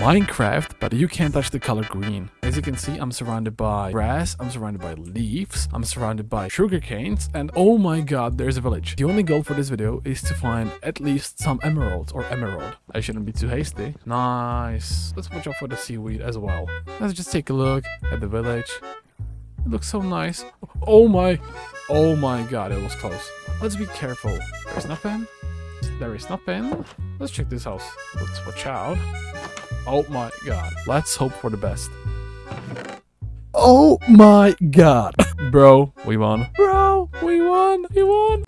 Minecraft, but you can't touch the color green. As you can see, I'm surrounded by grass, I'm surrounded by leaves, I'm surrounded by sugar canes, and oh my god, there's a village. The only goal for this video is to find at least some emeralds or emerald. I shouldn't be too hasty. Nice. Let's watch out for the seaweed as well. Let's just take a look at the village. It looks so nice. Oh my, oh my god, it was close. Let's be careful. There's nothing. There is nothing. Let's check this house. Let's watch out. Oh my god. Let's hope for the best. Oh my god. Bro, we won. Bro, we won. We won.